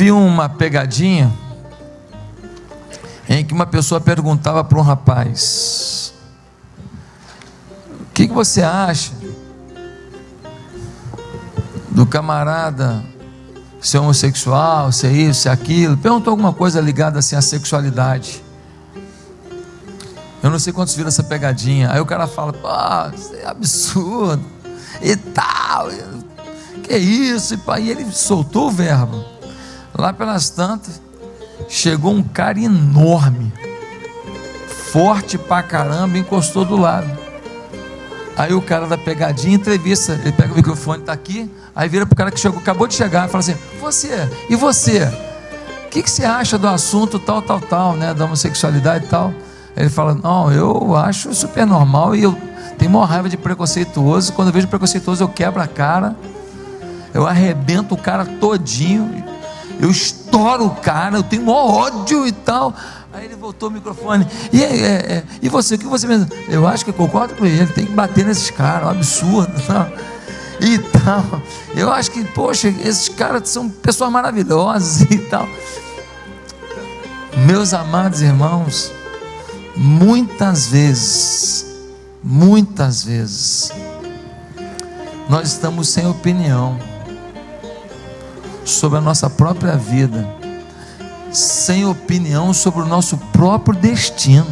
vi uma pegadinha em que uma pessoa perguntava para um rapaz: O que, que você acha do camarada ser homossexual, ser isso, ser aquilo? Perguntou alguma coisa ligada assim à sexualidade. Eu não sei quantos viram essa pegadinha. Aí o cara fala: Pô, isso é absurdo e tal. Que isso? E ele soltou o verbo. Lá pelas tantas chegou um cara enorme, forte pra caramba, encostou do lado. Aí o cara da pegadinha entrevista, ele pega o microfone, tá aqui, aí vira pro cara que chegou, acabou de chegar, fala assim: Você, e você? O que, que você acha do assunto tal, tal, tal, né? Da homossexualidade e tal? Ele fala: Não, eu acho super normal e eu tenho uma raiva de preconceituoso. Quando eu vejo preconceituoso, eu quebro a cara, eu arrebento o cara todinho eu estouro o cara, eu tenho maior ódio e tal. Aí ele voltou o microfone. E, é, é, e você, o que você pensa? Eu acho que eu concordo com ele, tem que bater nesses caras, é um absurdo. Não? E tal. Eu acho que, poxa, esses caras são pessoas maravilhosas e tal. Meus amados irmãos, muitas vezes, muitas vezes, nós estamos sem opinião sobre a nossa própria vida, sem opinião sobre o nosso próprio destino.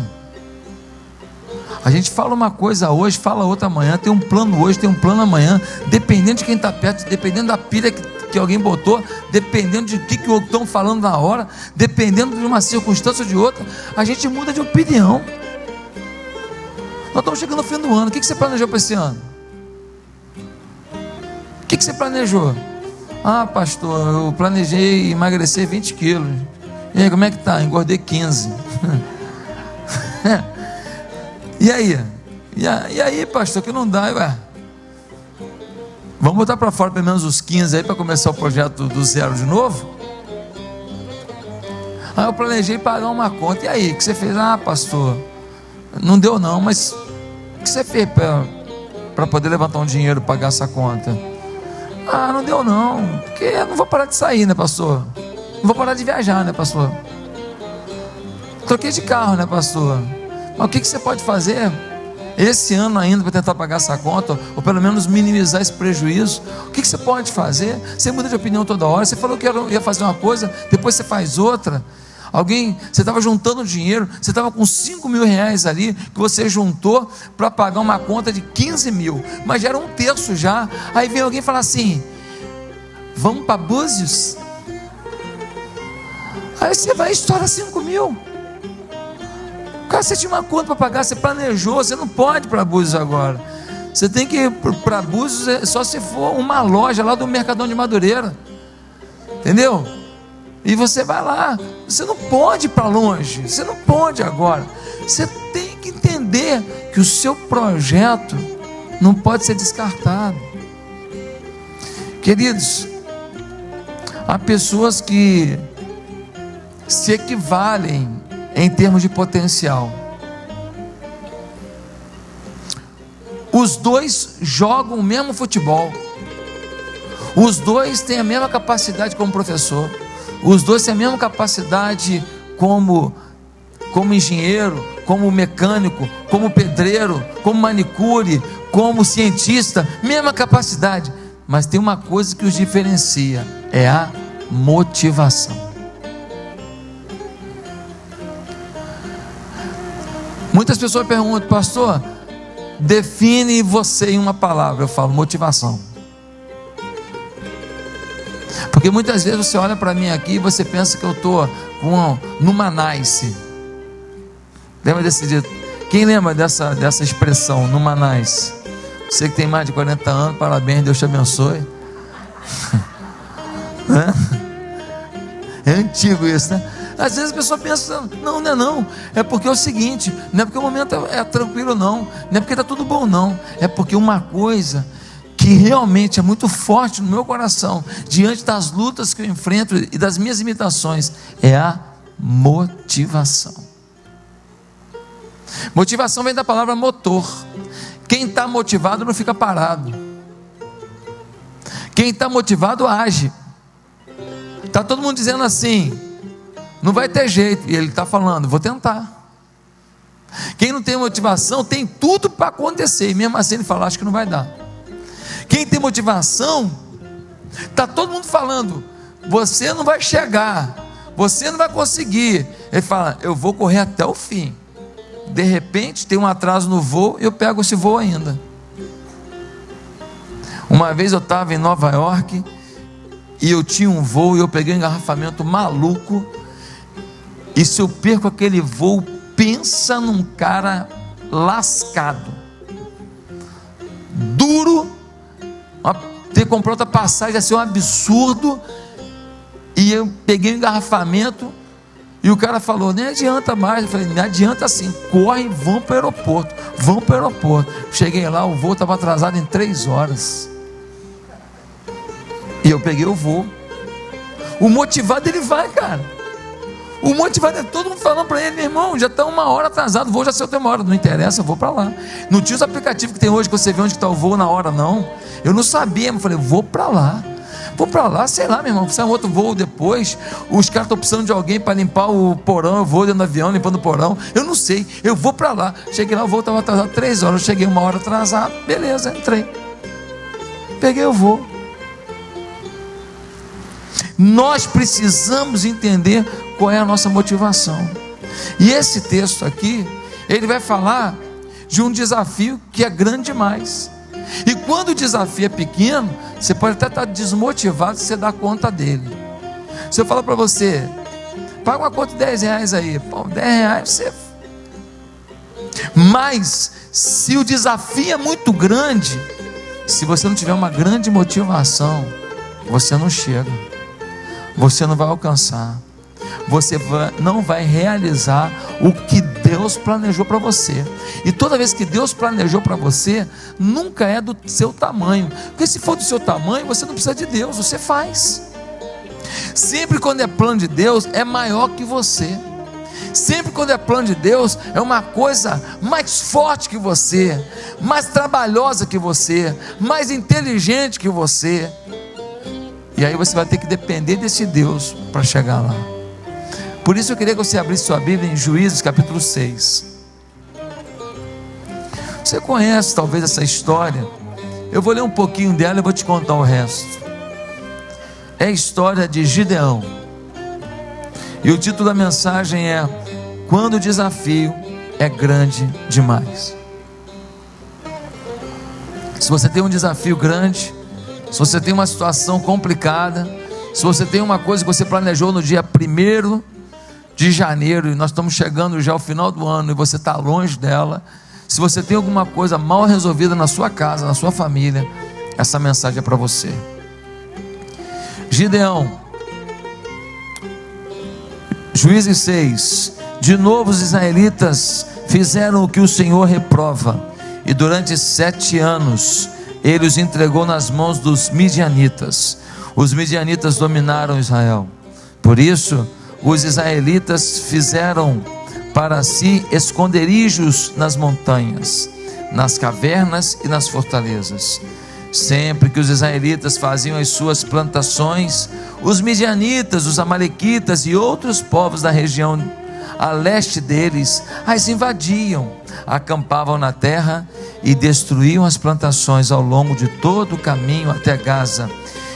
A gente fala uma coisa hoje, fala outra amanhã, tem um plano hoje, tem um plano amanhã, dependendo de quem está perto, dependendo da pilha que, que alguém botou, dependendo de que, que estão falando na hora, dependendo de uma circunstância ou de outra, a gente muda de opinião. Nós estamos chegando ao fim do ano, o que, que você planejou para esse ano? O que, que você planejou? Ah, pastor, eu planejei emagrecer 20 quilos. E aí, como é que tá? Engordei 15. e aí? E aí, pastor, que não dá, ué? Vamos botar para fora pelo menos os 15 aí para começar o projeto do zero de novo? Aí eu planejei pagar uma conta. E aí, o que você fez? Ah, pastor, não deu não, mas o que você fez para poder levantar um dinheiro para pagar essa conta? Ah, não deu não, porque eu não vou parar de sair, né, pastor? Não vou parar de viajar, né, pastor? Troquei de carro, né, pastor? Mas o que, que você pode fazer esse ano ainda para tentar pagar essa conta, ou pelo menos minimizar esse prejuízo? O que, que você pode fazer? Você muda de opinião toda hora. Você falou que ia fazer uma coisa, depois você faz outra. Alguém, você estava juntando dinheiro, você estava com 5 mil reais ali, que você juntou para pagar uma conta de 15 mil, mas já era um terço já. Aí vem alguém falar assim: vamos para Búzios? Aí você vai e estoura 5 mil. Cara, você tinha uma conta para pagar, você planejou, você não pode ir para Búzios agora. Você tem que ir para Búzios é, só se for uma loja lá do Mercadão de Madureira. Entendeu? E você vai lá. Você não pode ir para longe. Você não pode agora. Você tem que entender que o seu projeto não pode ser descartado. Queridos, há pessoas que se equivalem em termos de potencial. Os dois jogam o mesmo futebol. Os dois têm a mesma capacidade como professor. Os dois têm a mesma capacidade como, como engenheiro, como mecânico, como pedreiro, como manicure, como cientista, mesma capacidade. Mas tem uma coisa que os diferencia: é a motivação. Muitas pessoas perguntam, pastor, define você em uma palavra. Eu falo motivação. Porque muitas vezes você olha para mim aqui e você pensa que eu estou numa nice. Lembra desse dito? Quem lembra dessa, dessa expressão, numa nice? Você que tem mais de 40 anos, parabéns, Deus te abençoe. é antigo isso, né? Às vezes a pessoa pensa, não, não é não. É porque é o seguinte, não é porque o momento é, é tranquilo, não. Não é porque está tudo bom, não. É porque uma coisa que realmente é muito forte no meu coração, diante das lutas que eu enfrento e das minhas imitações, é a motivação. Motivação vem da palavra motor. Quem está motivado não fica parado. Quem está motivado age. Está todo mundo dizendo assim: não vai ter jeito. E ele está falando: vou tentar. Quem não tem motivação tem tudo para acontecer, e mesmo assim ele fala: acho que não vai dar. Quem tem motivação, está todo mundo falando: você não vai chegar, você não vai conseguir. Ele fala: eu vou correr até o fim. De repente tem um atraso no voo, eu pego esse voo ainda. Uma vez eu estava em Nova York e eu tinha um voo e eu peguei um engarrafamento maluco. E se eu perco aquele voo, pensa num cara lascado, duro, ter comprado outra passagem ia ser um absurdo. E eu peguei um engarrafamento e o cara falou: nem adianta mais. Eu falei: não adianta assim, corre, vão para o aeroporto, vão para o aeroporto. Cheguei lá, o voo estava atrasado em três horas. E eu peguei o voo. O motivado ele vai, cara. O motivado é todo mundo falando para ele, meu irmão, já está uma hora atrasado, o voo já saiu até uma hora. Não interessa, eu vou para lá. Não tinha os aplicativos que tem hoje que você vê onde está o voo na hora, não. Eu não sabia, mas falei, vou para lá. Vou para lá, sei lá, meu irmão, precisa um outro voo depois. Os caras estão precisando de alguém para limpar o porão. Eu vou dentro do avião, limpando o porão. Eu não sei, eu vou para lá. Cheguei lá, o voo estava atrasado três horas. Eu cheguei uma hora atrasado, beleza, entrei. Peguei o voo. Nós precisamos entender qual é a nossa motivação. E esse texto aqui, ele vai falar de um desafio que é grande demais. E quando o desafio é pequeno, você pode até estar desmotivado se você dá conta dele. Se eu falar para você, paga uma conta de 10 reais aí, pô, 10 reais você. Mas, se o desafio é muito grande, se você não tiver uma grande motivação, você não chega você não vai alcançar, você não vai realizar o que Deus planejou para você. E toda vez que Deus planejou para você, nunca é do seu tamanho, porque se for do seu tamanho, você não precisa de Deus, você faz. Sempre quando é plano de Deus, é maior que você. Sempre quando é plano de Deus, é uma coisa mais forte que você, mais trabalhosa que você, mais inteligente que você. E aí você vai ter que depender desse Deus para chegar lá. Por isso eu queria que você abrisse sua Bíblia em Juízes capítulo 6. Você conhece talvez essa história. Eu vou ler um pouquinho dela e vou te contar o resto. É a história de Gideão. E o título da mensagem é Quando o desafio é grande demais. Se você tem um desafio grande, se você tem uma situação complicada, se você tem uma coisa que você planejou no dia 1 de janeiro e nós estamos chegando já ao final do ano e você está longe dela, se você tem alguma coisa mal resolvida na sua casa, na sua família, essa mensagem é para você. Gideão, Juízes 6. De novo os israelitas fizeram o que o Senhor reprova, e durante sete anos ele os entregou nas mãos dos midianitas. Os midianitas dominaram Israel. Por isso, os israelitas fizeram para si esconderijos nas montanhas, nas cavernas e nas fortalezas. Sempre que os israelitas faziam as suas plantações, os midianitas, os amalequitas e outros povos da região a leste deles as invadiam, acampavam na terra e destruíam as plantações ao longo de todo o caminho até Gaza,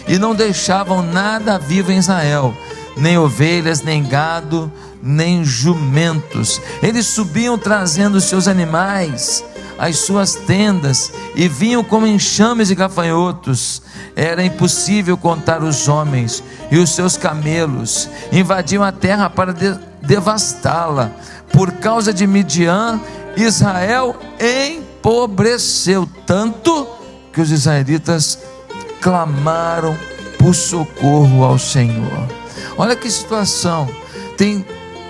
e não deixavam nada vivo em Israel, nem ovelhas, nem gado, nem jumentos. Eles subiam trazendo seus animais, as suas tendas, e vinham como enxames de gafanhotos. Era impossível contar os homens e os seus camelos. Invadiam a terra para de devastá-la. Por causa de Midian, Israel em empobreceu tanto que os israelitas clamaram por socorro ao Senhor. Olha que situação. Tem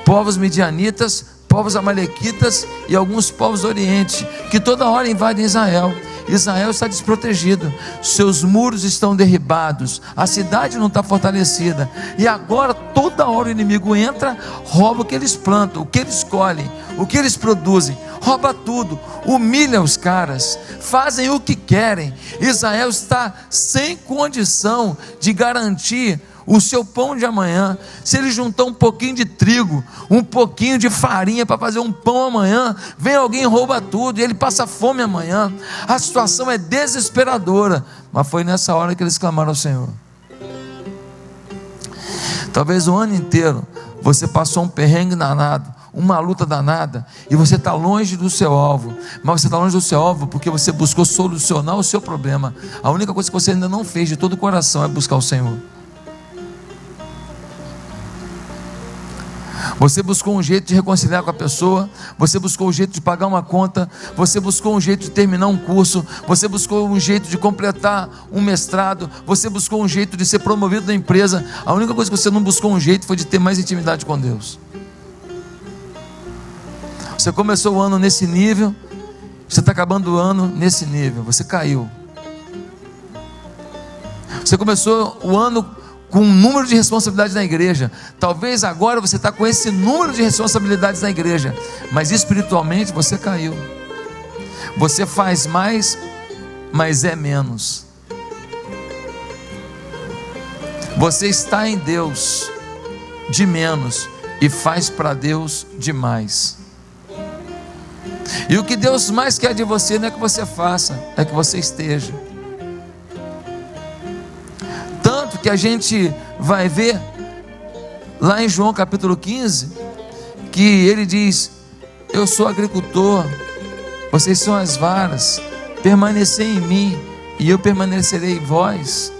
povos medianitas, povos amalequitas e alguns povos do Oriente que toda hora invadem Israel. Israel está desprotegido, seus muros estão derribados, a cidade não está fortalecida, e agora toda hora o inimigo entra, rouba o que eles plantam, o que eles colhem, o que eles produzem, rouba tudo, humilha os caras, fazem o que querem. Israel está sem condição de garantir o seu pão de amanhã, se ele juntar um pouquinho de trigo, um pouquinho de farinha para fazer um pão amanhã, vem alguém e rouba tudo, e ele passa fome amanhã. A situação é desesperadora, mas foi nessa hora que eles clamaram ao Senhor. Talvez o ano inteiro você passou um perrengue danado, uma luta danada, e você está longe do seu alvo, mas você está longe do seu alvo porque você buscou solucionar o seu problema. A única coisa que você ainda não fez de todo o coração é buscar o Senhor. Você buscou um jeito de reconciliar com a pessoa, você buscou um jeito de pagar uma conta, você buscou um jeito de terminar um curso, você buscou um jeito de completar um mestrado, você buscou um jeito de ser promovido na empresa. A única coisa que você não buscou um jeito foi de ter mais intimidade com Deus. Você começou o ano nesse nível, você está acabando o ano nesse nível, você caiu. Você começou o ano com um número de responsabilidades na igreja. Talvez agora você está com esse número de responsabilidades na igreja, mas espiritualmente você caiu. Você faz mais, mas é menos. Você está em Deus de menos e faz para Deus demais. E o que Deus mais quer de você não é que você faça, é que você esteja. Que a gente vai ver lá em João capítulo 15, que ele diz: Eu sou agricultor, vocês são as varas, permanecei em mim, e eu permanecerei em vós,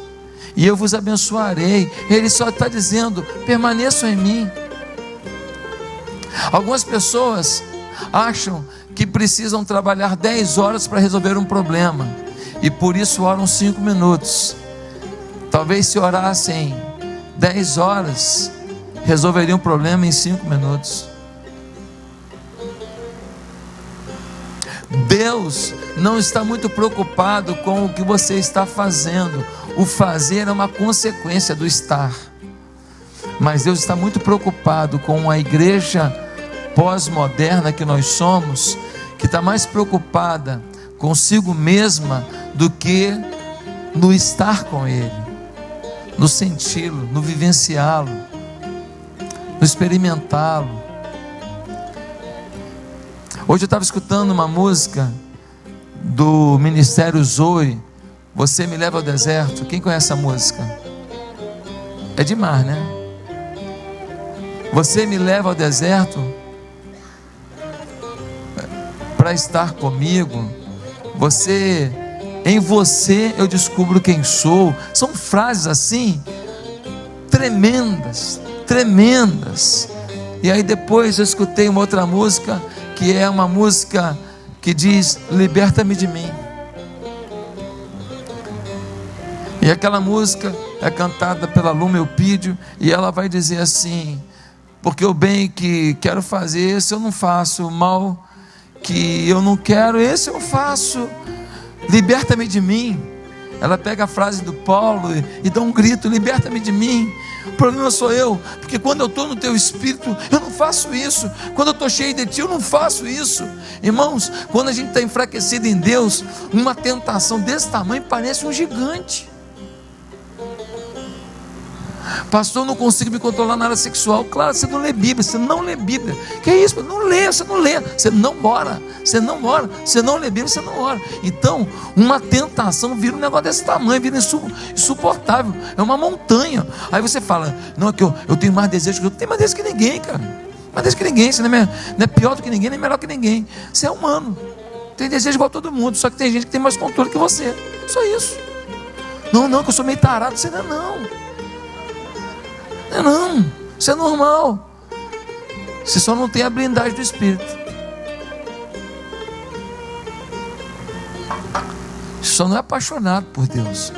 e eu vos abençoarei. Ele só está dizendo: permaneçam em mim. Algumas pessoas acham que precisam trabalhar 10 horas para resolver um problema, e por isso oram 5 minutos. Talvez se orassem 10 horas, resolveria um problema em 5 minutos. Deus não está muito preocupado com o que você está fazendo. O fazer é uma consequência do estar. Mas Deus está muito preocupado com a igreja pós-moderna que nós somos, que está mais preocupada consigo mesma do que no estar com Ele no senti-lo, no vivenciá-lo, no experimentá-lo. Hoje eu estava escutando uma música do Ministério Zoe, Você Me Leva ao Deserto. Quem conhece a música? É demais, né? Você me leva ao deserto para estar comigo. Você em você eu descubro quem sou. São frases assim, tremendas, tremendas. E aí depois eu escutei uma outra música, que é uma música que diz: Liberta-me de mim. E aquela música é cantada pela Luma Eupídio, e ela vai dizer assim: Porque o bem que quero fazer, esse eu não faço, o mal que eu não quero, esse eu faço liberta-me de mim. Ela pega a frase do Paulo e, dá um grito: liberta-me de mim. O problema sou eu, porque quando eu estou no teu espírito, eu não faço isso. Quando eu estou cheio de ti, eu não faço isso. Irmãos, quando a gente está enfraquecido em Deus, uma tentação desse tamanho parece um gigante. Pastor, eu não consigo me controlar na área sexual. Claro, você não lê Bíblia, você não lê Bíblia. Que é isso? Não lê, você não lê, você não ora, você não ora, você não lê Bíblia, você não ora. Então, uma tentação vira um negócio desse tamanho, vira insuportável. É uma montanha. Aí você fala, não, é que eu, eu tenho mais desejo que eu tenho mais desejo que ninguém, cara. Mais desejo que ninguém, você não é, não é pior do que ninguém, nem melhor que ninguém. Você é humano. Tem desejo igual todo mundo, só que tem gente que tem mais controle que você. Só isso. Não, não, que eu sou meio tarado, você não é não. Não, não, isso é normal. Você só não tem a blindagem do Espírito. Você só não é apaixonado por Deus.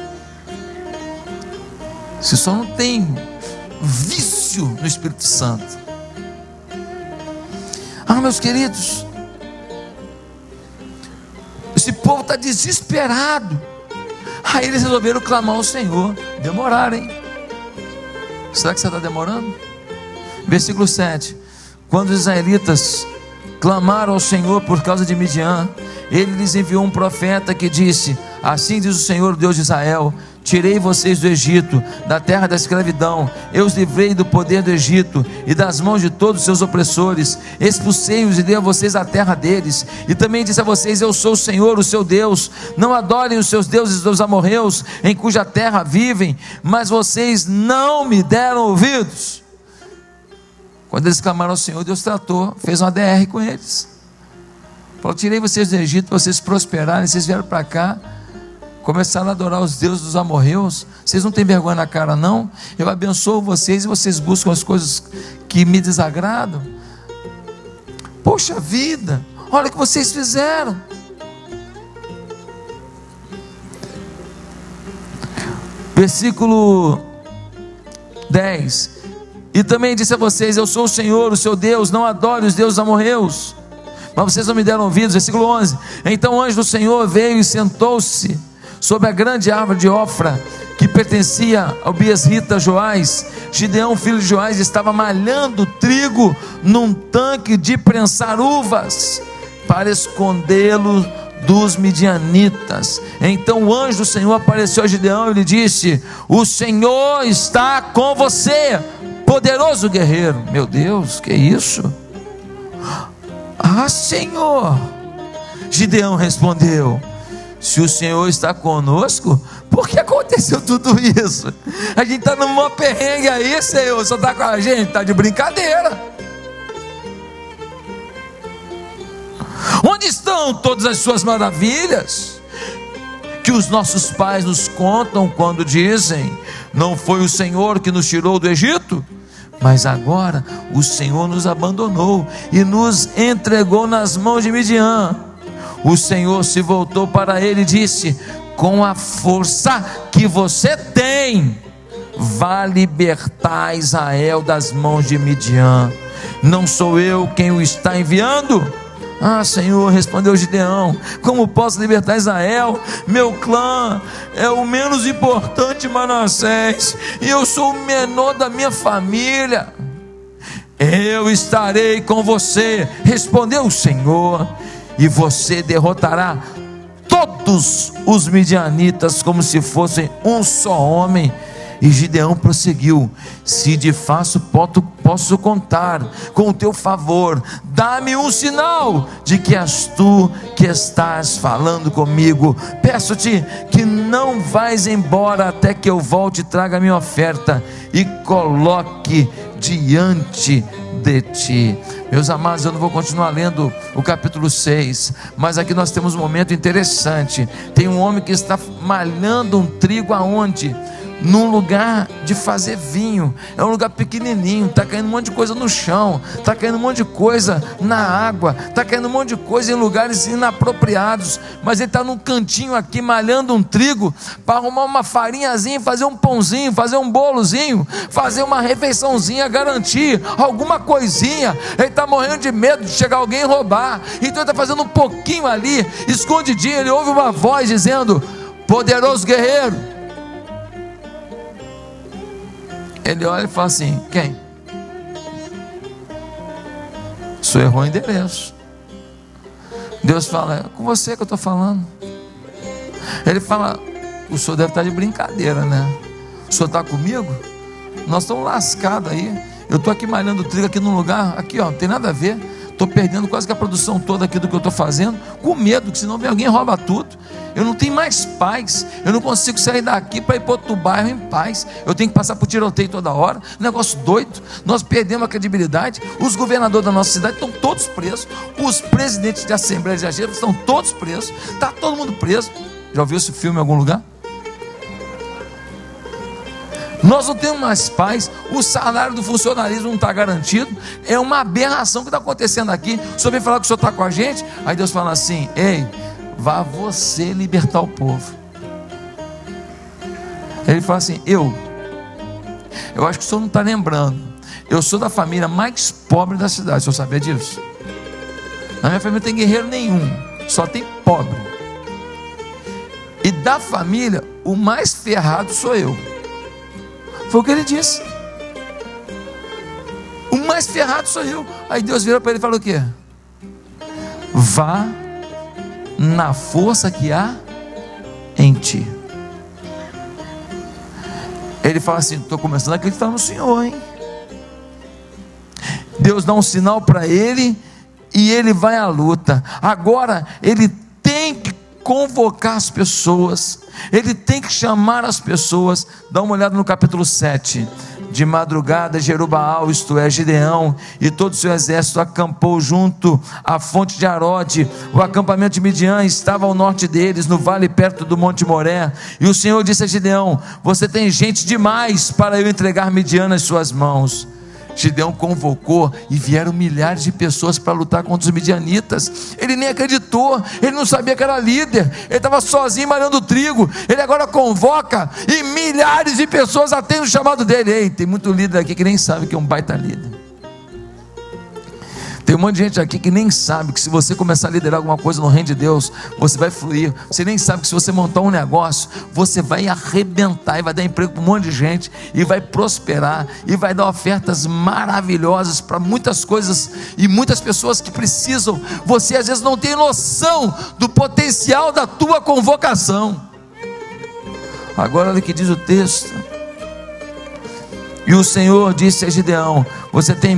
Você só não tem vício no Espírito Santo. Ah, meus queridos, esse povo está desesperado. Aí eles resolveram clamar ao Senhor. Demoraram, hein? Será que você está demorando? Versículo 7: Quando os israelitas clamaram ao Senhor por causa de Midian, ele lhes enviou um profeta que disse: Assim diz o Senhor, Deus de Israel: Tirei vocês do Egito, da terra da escravidão. Eu os livrei do poder do Egito e das mãos de todos os seus opressores. Expulsei-os e dei a vocês a terra deles. E também disse a vocês: Eu sou o Senhor, o seu Deus. Não adorem os seus deuses dos amorreus, em cuja terra vivem, mas vocês não me deram ouvidos. Quando eles clamaram ao Senhor, Deus tratou, fez uma DR com eles. Falou: Tirei vocês do Egito, vocês prosperarem, vocês vieram para cá começaram a adorar os deuses dos amorreus, vocês não têm vergonha na cara, não? Eu abençoo vocês e vocês buscam as coisas que me desagradam. Poxa vida, olha o que vocês fizeram. Versículo 10. E também disse a vocês: Eu sou o Senhor, o seu Deus, não adore os deuses amorreus. Mas vocês não me deram ouvidos. Versículo 11. Então o anjo do Senhor veio e sentou-se sobre a grande árvore de Ofra, que pertencia ao Biesrita Joás, Gideão, filho de Joás, estava malhando trigo num tanque de prensar uvas, para escondê-lo dos midianitas. Então o anjo do Senhor apareceu a Gideão e lhe disse: O Senhor está com você, poderoso guerreiro. Meu Deus, que isso? Ah, Senhor. Gideão respondeu: se o Senhor está conosco, por que aconteceu tudo isso? A gente está numa perrengue aí, Senhor, só está com a gente, está de brincadeira. Onde estão todas as suas maravilhas? Que os nossos pais nos contam quando dizem: Não foi o Senhor que nos tirou do Egito? Mas agora o Senhor nos abandonou e nos entregou nas mãos de Midian o Senhor se voltou para ele e disse: Com a força que você tem, vá libertar Israel das mãos de Midian. Não sou eu quem o está enviando? Ah, Senhor, respondeu Gideão: Como posso libertar Israel? Meu clã é o menos importante Manassés, e eu sou o menor da minha família. Eu estarei com você, respondeu o Senhor e você derrotará todos os midianitas como se fossem um só homem. E Gideão prosseguiu: Se de fato posso contar com o teu favor, dá-me um sinal de que és tu que estás falando comigo. Peço-te que não vais embora até que eu volte e traga minha oferta e coloque diante de ti. Meus amados, eu não vou continuar lendo o capítulo 6, mas aqui nós temos um momento interessante. Tem um homem que está malhando um trigo aonde? Num lugar de fazer vinho. É um lugar pequenininho, está caindo um monte de coisa no chão, está caindo um monte de coisa na água, está caindo um monte de coisa em lugares inapropriados. Mas ele está num cantinho aqui malhando um trigo para arrumar uma farinhazinha, fazer um pãozinho, fazer um bolozinho, fazer uma refeiçãozinha, garantir alguma coisinha. Ele está morrendo de medo de chegar alguém e roubar. Então ele está fazendo um pouquinho ali, escondidinho. Ele ouve uma voz dizendo: Poderoso guerreiro Ele olha e fala assim: quem? Senhor errou o endereço. Deus fala: é com você que eu estou falando. Ele fala: o senhor deve estar de brincadeira, né? O senhor está comigo? Nós estamos lascados aí. Eu estou aqui malhando trigo aqui num lugar, aqui ó, não tem nada a ver. Estou perdendo quase que a produção toda aqui do que eu estou fazendo, com medo que senão vem alguém rouba tudo. Eu não tenho mais paz. Eu não consigo sair daqui para ir para outro bairro em paz. Eu tenho que passar por tiroteio toda hora. Negócio doido. Nós perdemos a credibilidade. Os governadores da nossa cidade estão todos presos. Os presidentes de assembleia de estão todos presos. Está todo mundo preso. Já ouviu esse filme em algum lugar? Nós não temos mais paz, o salário do funcionalismo não está garantido, é uma aberração que está acontecendo aqui. O senhor vem falar que o senhor está com a gente, aí Deus fala assim: ei, vá você libertar o povo. Ele fala assim: eu, eu acho que o senhor não está lembrando, eu sou da família mais pobre da cidade, o senhor sabia disso? Na minha família não tem guerreiro nenhum, só tem pobre. E da família, o mais ferrado sou eu. Foi o que ele disse. O mais ferrado sou eu. Aí Deus virou para ele e falou o quê? Vá na força que há em ti. Ele fala assim: estou começando a acreditar no Senhor, hein? Deus dá um sinal para ele e ele vai à luta. Agora ele convocar as pessoas, ele tem que chamar as pessoas. Dá uma olhada no capítulo 7. De madrugada, Jerubaal, isto é, Gideão, e todo o seu exército acampou junto à fonte de Arode. O acampamento de Midian estava ao norte deles, no vale perto do Monte Moré. E o Senhor disse a Gideão: Você tem gente demais para eu entregar Midian nas suas mãos. Gideão convocou e vieram milhares de pessoas para lutar contra os midianitas. Ele nem acreditou, ele não sabia que era líder, ele estava sozinho malhando trigo. Ele agora convoca e milhares de pessoas atendem o chamado dele. Ei, tem muito líder aqui que nem sabe que é um baita líder. Tem um monte de gente aqui que nem sabe que se você começar a liderar alguma coisa no reino de Deus, você vai fluir. Você nem sabe que se você montar um negócio, você vai arrebentar e vai dar emprego para um monte de gente e vai prosperar e vai dar ofertas maravilhosas para muitas coisas e muitas pessoas que precisam. Você às vezes não tem noção do potencial da tua convocação. Agora olha o que diz o texto. E o Senhor disse a Gideão: Você tem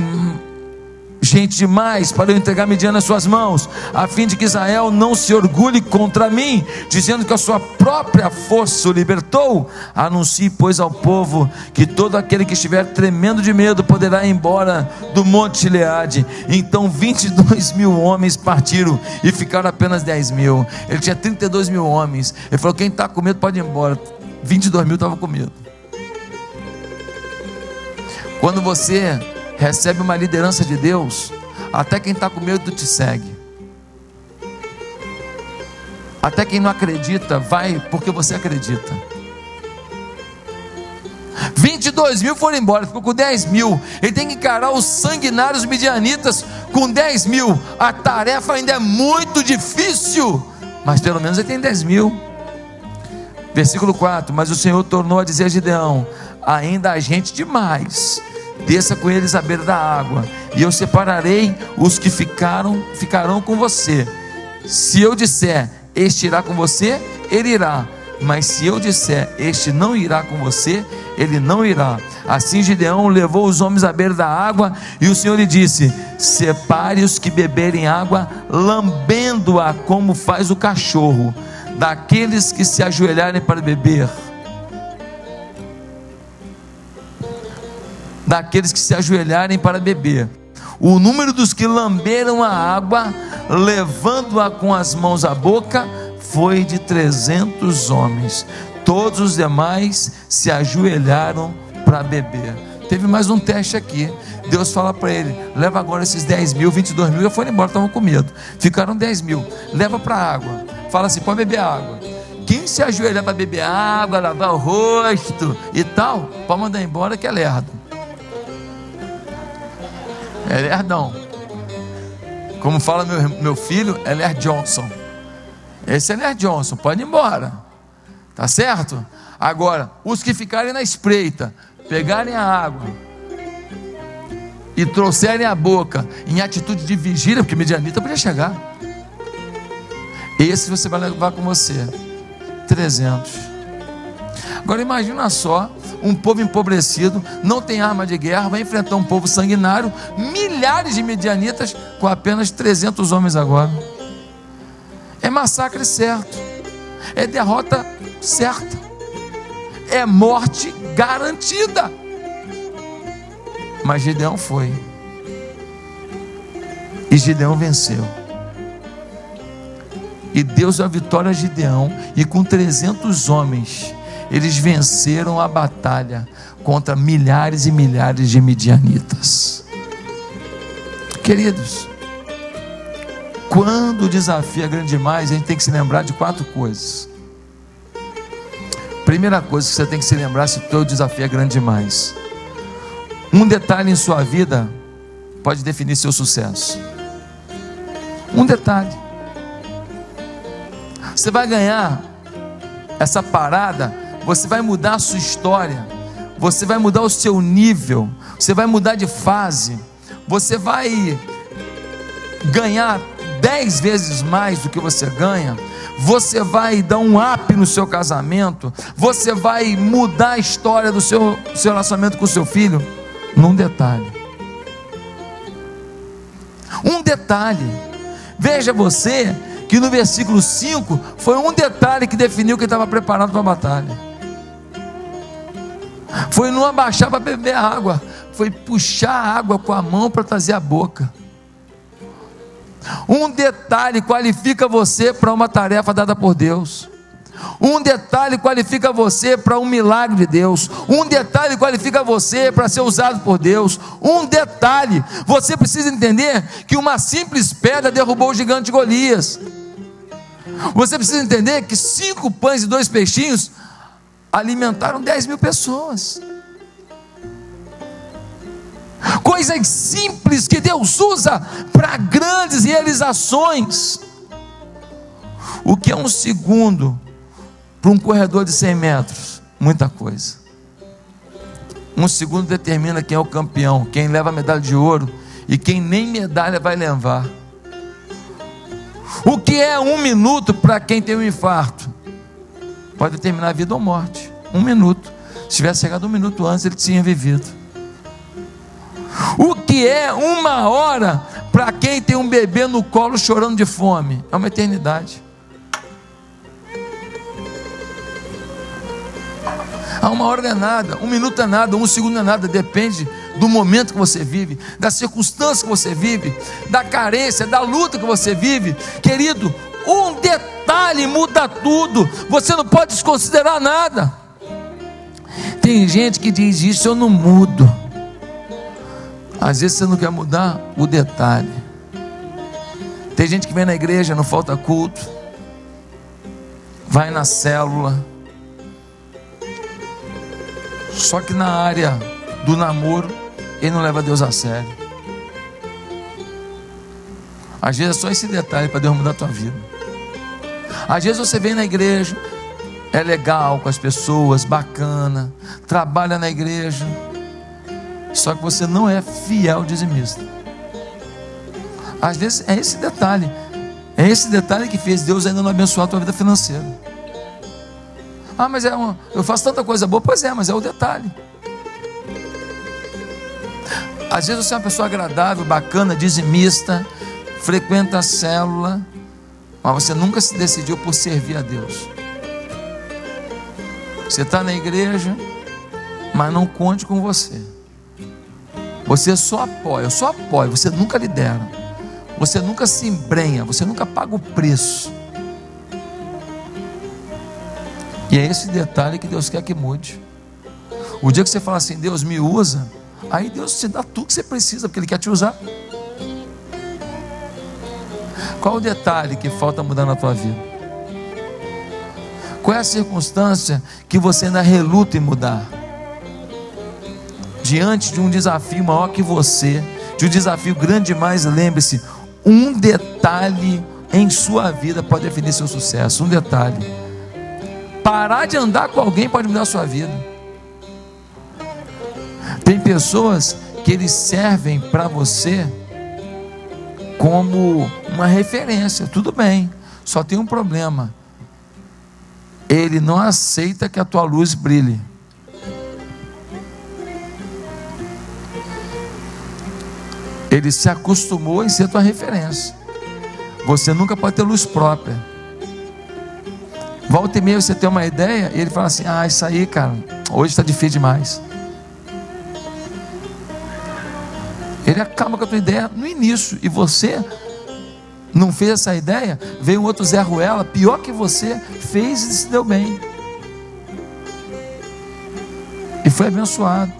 gente demais para eu entregar Midian nas suas mãos, a fim de que Israel não se orgulhe contra mim, dizendo que a sua própria força o libertou. Anuncie, pois, ao povo que todo aquele que estiver tremendo de medo poderá ir embora do monte Gileade. Então 22 mil homens partiram e ficaram apenas 10 mil. Ele tinha 32 mil homens. Ele falou: quem está com medo pode ir embora. 22 mil estavam com medo. Quando você recebe uma liderança de Deus, até quem está com medo te segue. Até quem não acredita, vai porque você acredita. 22 mil foram embora, ficou com 10 mil. Ele tem que encarar os sanguinários midianitas com 10 mil. A tarefa ainda é muito difícil, mas pelo menos ele tem 10 mil. Versículo 4: Mas o Senhor tornou a dizer a Gideão: Ainda há gente demais desça com eles à beira da água, e eu separarei os que ficaram, ficarão com você. Se eu disser, este irá com você, ele irá. Mas se eu disser, este não irá com você, ele não irá. Assim Gideão levou os homens à beira da água, e o Senhor lhe disse: Separe os que beberem água, lambendo-a como faz o cachorro, daqueles que se ajoelharem para beber. Daqueles que se ajoelharem para beber. O número dos que lamberam a água, levando-a com as mãos à boca, foi de trezentos homens. Todos os demais se ajoelharam para beber. Teve mais um teste aqui. Deus fala para ele: leva agora esses 10 mil, 22 mil, já foram embora, estavam com medo. Ficaram 10 mil. Leva para a água. Fala assim: pode beber água. Quem se ajoelhar para beber água, lavar o rosto e tal, pode mandar embora que é lerdo. É lerdão. Como fala meu, meu filho, é Ler Johnson. Esse é Ler Johnson, pode ir embora. Tá certo? Agora, os que ficarem na espreita, pegarem a água e trouxerem a boca em atitude de vigília, porque medianita podia chegar. Esse você vai levar com você. 300. Agora imagina só, um povo empobrecido, não tem arma de guerra, vai enfrentar um povo sanguinário, milhares de medianitas com apenas 300 homens agora. É massacre certo. É derrota certa. É morte garantida. Mas Gideão foi. E Gideão venceu. E Deus deu a vitória a Gideão. E com 300 homens, eles venceram a batalha contra milhares e milhares de midianitas. Queridos, quando o desafio é grande demais, a gente tem que se lembrar de quatro coisas. Primeira coisa que você tem que se lembrar se o teu desafio é grande demais. Um detalhe em sua vida pode definir seu sucesso. Um detalhe. Você vai ganhar essa parada você vai mudar a sua história, você vai mudar o seu nível, você vai mudar de fase, você vai ganhar dez vezes mais do que você ganha, você vai dar um up no seu casamento, você vai mudar a história do seu, seu relacionamento com o seu filho, num detalhe. Um detalhe. Veja você que no versículo 5 foi um detalhe que definiu que estava preparado para a batalha. Foi não abaixar para beber água, foi puxar a água com a mão para trazer a boca. Um detalhe qualifica você para uma tarefa dada por Deus. Um detalhe qualifica você para um milagre de Deus. Um detalhe qualifica você para ser usado por Deus. Um detalhe, você precisa entender que uma simples pedra derrubou o gigante Golias. Você precisa entender que cinco pães e dois peixinhos alimentaram dez mil pessoas. Coisas simples que Deus usa para grandes realizações. O que é um segundo para um corredor de 100 metros? Muita coisa. Um segundo determina quem é o campeão, quem leva a medalha de ouro e quem nem medalha vai levar. O que é um minuto para quem tem um infarto? Pode determinar a vida ou morte. Um minuto. Se tivesse chegado um minuto antes, ele tinha vivido. O que é uma hora para quem tem um bebê no colo chorando de fome? É uma eternidade. Ah, uma hora não é nada, um minuto é nada, um segundo é nada, depende do momento que você vive, da circunstância que você vive, da carência, da luta que você vive. Querido, um detalhe muda tudo, você não pode desconsiderar nada. Tem gente que diz: Isso eu não mudo. Às vezes você não quer mudar o detalhe. Tem gente que vem na igreja, não falta culto, vai na célula, só que na área do namoro, ele não leva Deus a sério. Às vezes é só esse detalhe para Deus mudar a tua vida. Às vezes você vem na igreja, é legal com as pessoas, bacana, trabalha na igreja, só que você não é fiel dizimista. Às vezes é esse detalhe, é esse detalhe que fez Deus ainda não abençoar a tua vida financeira. Ah, mas é um, eu faço tanta coisa boa, pois é, mas é o detalhe. Às vezes você é uma pessoa agradável, bacana, dizimista, frequenta a célula, mas você nunca se decidiu por servir a Deus. Você está na igreja, mas não conte com você. Você só apoia, só apoio, você nunca lidera. Você nunca se embrenha, você nunca paga o preço. E é esse detalhe que Deus quer que mude. O dia que você fala assim, Deus me usa, aí Deus te dá tudo que você precisa, porque Ele quer te usar. Qual o detalhe que falta mudar na tua vida? Qual é a circunstância que você ainda reluta em mudar? diante de um desafio maior que você, de um desafio grande demais, lembre-se: um detalhe em sua vida pode definir seu sucesso. Um detalhe. Parar de andar com alguém pode mudar a sua vida. Tem pessoas que eles servem para você como uma referência. Tudo bem, só tem um problema. Ele não aceita que a tua luz brilhe. Ele se acostumou em ser tua referência. Você nunca pode ter luz própria. Volta e meia você tem uma ideia e ele fala assim: Ah, isso aí, cara, hoje está difícil demais. Acaba com a tua ideia no início e você não fez essa ideia. Veio um outro Zé Ruela, pior que você, fez e se deu bem. E foi abençoado.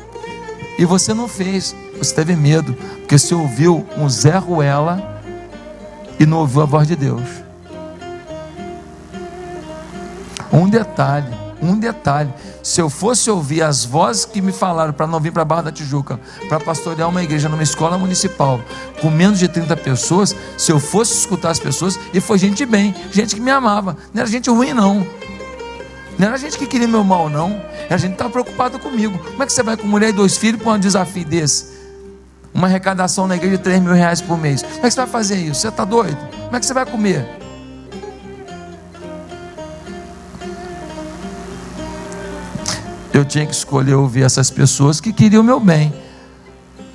E você não fez, você teve medo, porque você ouviu um Zé Ruela e não ouviu a voz de Deus. Um detalhe, um detalhe. Se eu fosse ouvir as vozes que me falaram para não vir para a Barra da Tijuca, para pastorear uma igreja numa escola municipal, com menos de 30 pessoas, se eu fosse escutar as pessoas, e foi gente bem, gente que me amava, não era gente ruim, não. Não era gente que queria meu mal, não. Era gente que estava preocupada comigo. Como é que você vai com mulher e dois filhos para um desafio desse? uma arrecadação na igreja de 3 mil reais por mês. Como é que você vai fazer isso? Você está doido? Como é que você vai comer? Eu tinha que escolher ouvir essas pessoas que queriam o meu bem.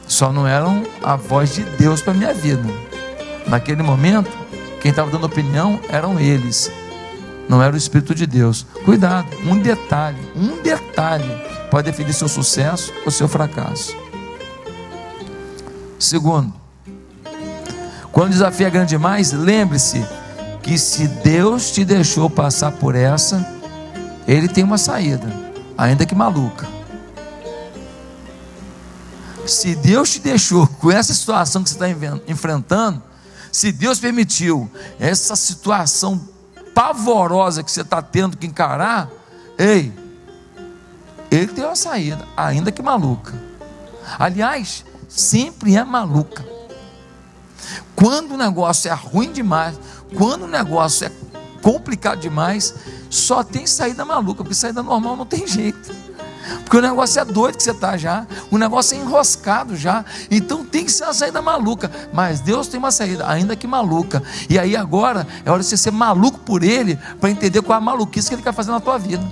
Só não eram a voz de Deus para minha vida. Naquele momento, quem estava dando opinião eram eles. Não era o Espírito de Deus. Cuidado, um detalhe, um detalhe pode definir seu sucesso ou seu fracasso. Segundo, quando o desafio é grande demais, lembre-se que se Deus te deixou passar por essa, Ele tem uma saída, ainda que maluca. Se Deus te deixou com essa situação que você está enfrentando, se Deus permitiu essa situação pavorosa que você está tendo que encarar, ei, Ele tem uma saída, ainda que maluca. Aliás, sempre é maluca. Quando o negócio é ruim demais, quando o negócio é complicado demais, só tem saída maluca, porque saída normal não tem jeito. Porque o negócio é doido que você está já, o negócio é enroscado já, então tem que ser uma saída maluca. Mas Deus tem uma saída, ainda que maluca. E aí agora é hora de você ser maluco por Ele, para entender qual é a maluquice que Ele quer fazer na tua vida.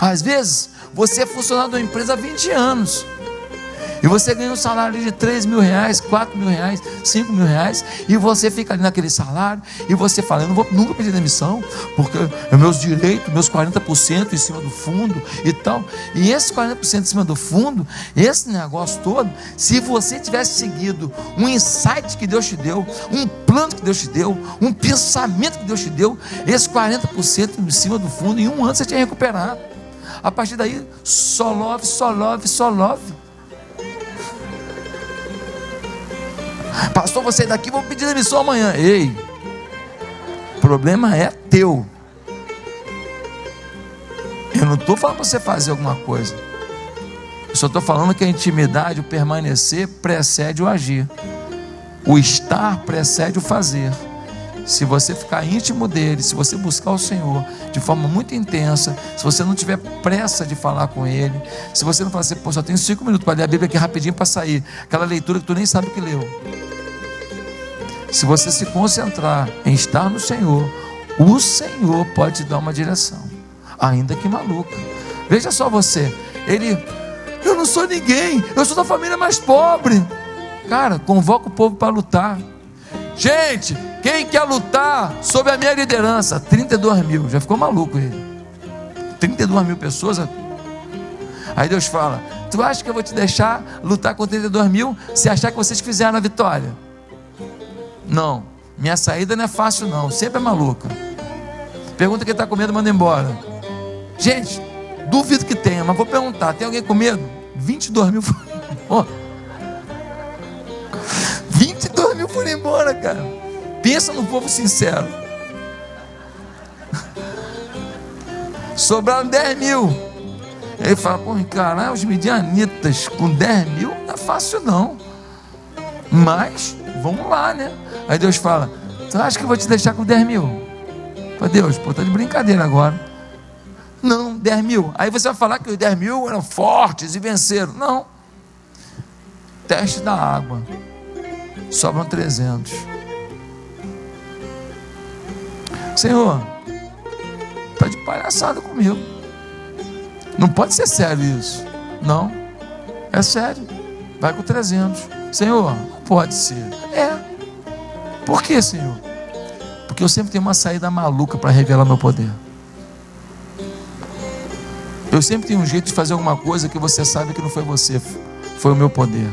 Às vezes, você é funcionário de uma empresa há 20 anos. E você ganha um salário de 3 mil reais, 4 mil reais, 5 mil reais, e você fica ali naquele salário, e você fala, eu não vou nunca pedir demissão, porque é meus direitos, meus 40% em cima do fundo e tal. E esses 40% em cima do fundo, esse negócio todo, se você tivesse seguido um insight que Deus te deu, um plano que Deus te deu, um pensamento que Deus te deu, esses 40% em cima do fundo, em um ano você tinha recuperado. A partir daí, só love, só love, só love. Pastor, você daqui, vou pedir demissão amanhã. Ei, problema é teu. Eu não estou falando para você fazer alguma coisa. Eu só estou falando que a intimidade, o permanecer, precede o agir. O estar precede o fazer se você ficar íntimo dele, se você buscar o Senhor de forma muito intensa, se você não tiver pressa de falar com ele, se você não falar assim, pô, só tenho cinco minutos para ler a Bíblia aqui rapidinho para sair, aquela leitura que tu nem sabe que leu. Se você se concentrar em estar no Senhor, o Senhor pode te dar uma direção, ainda que maluca. Veja só você, ele, eu não sou ninguém, eu sou da família mais pobre. Cara, convoca o povo para lutar. Gente, quem quer lutar sob a minha liderança? 32 mil, já ficou maluco ele. 32 mil pessoas. Aí Deus fala: Tu acha que eu vou te deixar lutar com 32 mil se achar que vocês fizeram a vitória? Não, minha saída não é fácil, não, sempre é maluca. Pergunta quem está com medo, manda embora. Gente, duvido que tenha, mas vou perguntar: tem alguém com medo? 22 mil embora. 22 mil foram embora, cara. Pensa no povo sincero. Sobraram 10 mil. Ele fala, pô, caralho, os midianitas com 10 mil não é fácil não. Mas, vamos lá, né? Aí Deus fala, tu acha que eu vou te deixar com 10 mil? Pô, Deus, pô, tá de brincadeira agora. Não, 10 mil. Aí você vai falar que os 10 mil eram fortes e venceram. Não. Teste da água. Sobram 300. Senhor, está de palhaçada comigo. Não pode ser sério isso. Não, é sério. Vai com 300. Senhor, não pode ser. É. Por que, Senhor? Porque eu sempre tenho uma saída maluca para revelar meu poder. Eu sempre tenho um jeito de fazer alguma coisa que você sabe que não foi você, foi o meu poder.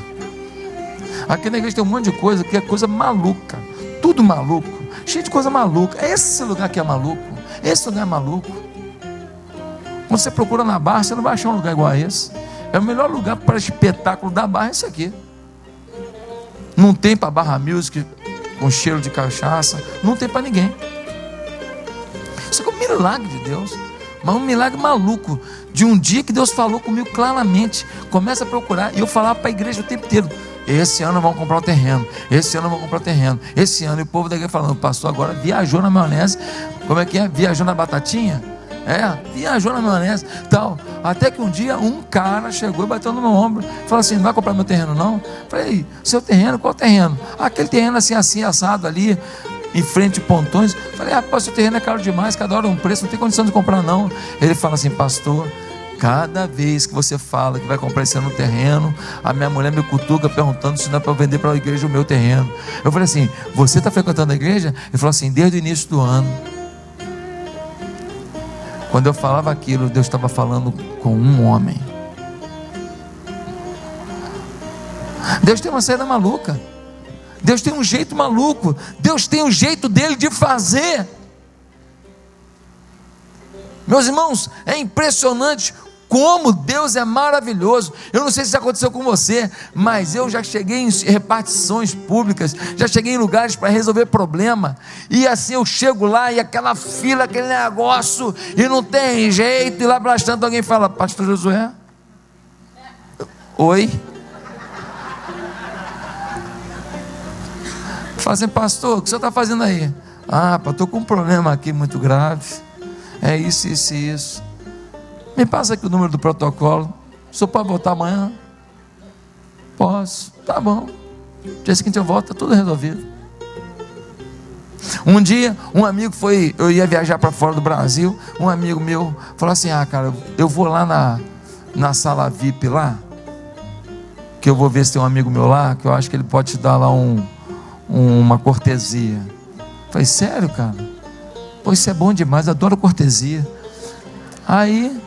Aqui na igreja tem um monte de coisa que é coisa maluca, tudo maluco cheio de coisa maluca. Esse lugar que é maluco, esse lugar é maluco. Quando você procura na barra, você não vai achar um lugar igual a esse. É o melhor lugar para espetáculo da barra é esse aqui. Não tem para barra music com cheiro de cachaça, não tem para ninguém. Isso é um milagre de Deus, mas um milagre maluco de um dia que Deus falou comigo claramente. Começa a procurar e eu falava para a igreja o tempo inteiro. Esse ano vão comprar o terreno. Esse ano vão comprar o terreno. Esse ano, e o povo daqui falando, pastor, agora viajou na maionese. Como é que é? Viajou na batatinha? É, viajou na maionese, tal. Até que um dia um cara chegou e bateu no meu ombro. Falou assim: não vai comprar meu terreno, não? Falei, seu terreno, qual terreno? Aquele terreno assim, assim, assado ali, em frente pontões. Falei, rapaz, seu terreno é caro demais, cada hora um preço, não tem condição de comprar, não. Ele fala assim, pastor. Cada vez que você fala que vai comprar esse ano um terreno, a minha mulher me cutuca perguntando se não é para vender para a igreja o meu terreno. Eu falei assim: Você está frequentando a igreja? Ele falou assim: Desde o início do ano. Quando eu falava aquilo, Deus estava falando com um homem. Deus tem uma saída maluca. Deus tem um jeito maluco. Deus tem um jeito dele de fazer. Meus irmãos, é impressionante como Deus é maravilhoso. Eu não sei se isso aconteceu com você, mas eu já cheguei em repartições públicas, já cheguei em lugares para resolver problema. E assim eu chego lá e aquela fila, aquele negócio, e não tem jeito. E lá para tanto alguém fala: Pastor Josué? Oi? Fala assim, pastor, o que você está fazendo aí? Ah, estou com um problema aqui muito grave. É isso, isso e isso. Me passa aqui o número do protocolo. Só pode voltar amanhã? Posso. Tá bom. Dia seguinte eu volto, tá tudo resolvido. Um dia, um amigo foi, eu ia viajar para fora do Brasil, um amigo meu falou assim: "Ah, cara, eu vou lá na na sala VIP lá, que eu vou ver se tem um amigo meu lá, que eu acho que ele pode te dar lá um, um uma cortesia". falei: "Sério, cara? Pois isso é bom demais, adoro cortesia". Aí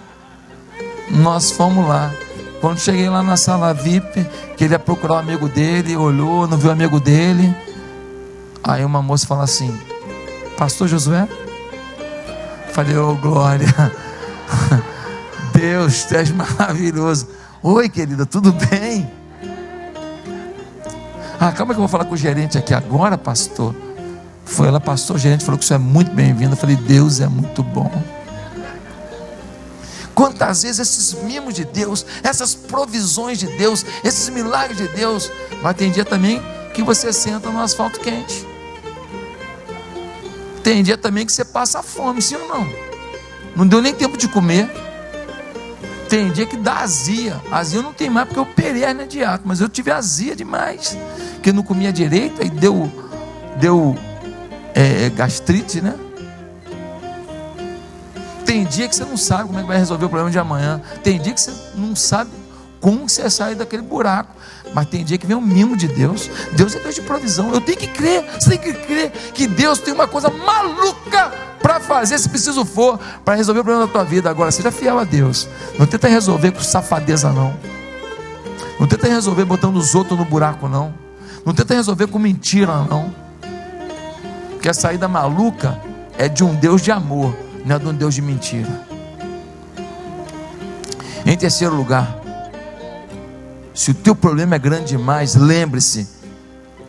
nós fomos lá. Quando cheguei lá na sala VIP, que ele ia procurar o um amigo dele, olhou, não viu o amigo dele. Aí uma moça fala assim: Pastor Josué? Falei, ô oh, glória. Deus, tu és maravilhoso. Oi, querida, tudo bem? Ah, calma que eu vou falar com o gerente aqui agora, pastor. Foi ela, pastor, o gerente falou que isso é muito bem-vindo. Eu falei, Deus é muito bom. Quantas vezes esses mimos de Deus, essas provisões de Deus, esses milagres de Deus, mas tem dia também que você senta no asfalto quente. Tem dia também que você passa fome, sim ou não? Não deu nem tempo de comer. Tem dia que dá azia. Azia não tem mais porque eu operei a dieta, mas eu tive azia demais. Que não comia direito e deu, deu é, gastrite, né? Tem dia que você não sabe como é que vai resolver o problema de amanhã. Tem dia que você não sabe como você sair daquele buraco. Mas tem dia que vem o mimo de Deus. Deus é Deus de provisão. Eu tenho que crer. Você tem que crer que Deus tem uma coisa maluca para fazer, se preciso for, para resolver o problema da tua vida. Agora, seja fiel a Deus. Não tenta resolver com safadeza, não. Não tenta resolver botando os outros no buraco, não. Não tenta resolver com mentira, não. Porque a saída maluca é de um Deus de amor não é de um Deus de mentira. Em terceiro lugar, se o teu problema é grande demais, lembre-se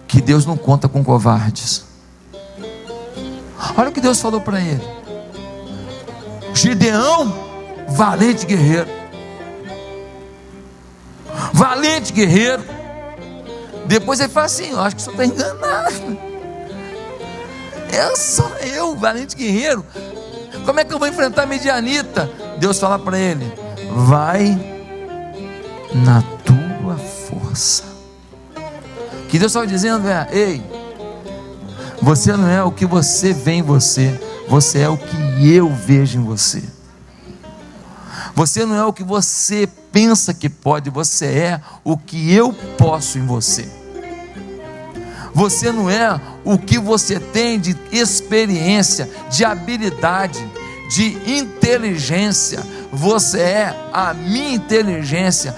que Deus não conta com covardes. Olha o que Deus falou para ele: Gideão, valente guerreiro, valente guerreiro. Depois ele fala assim: Eu acho que o senhor está enganado. É só eu, valente guerreiro. Como é que eu vou enfrentar a medianita? Deus fala para ele: vai na tua força. Que Deus estava dizendo é: ei, você não é o que você vê em você, você é o que eu vejo em você. Você não é o que você pensa que pode, você é o que eu posso em você. Você não é o que você tem de experiência, de habilidade, de inteligência. Você é a minha inteligência,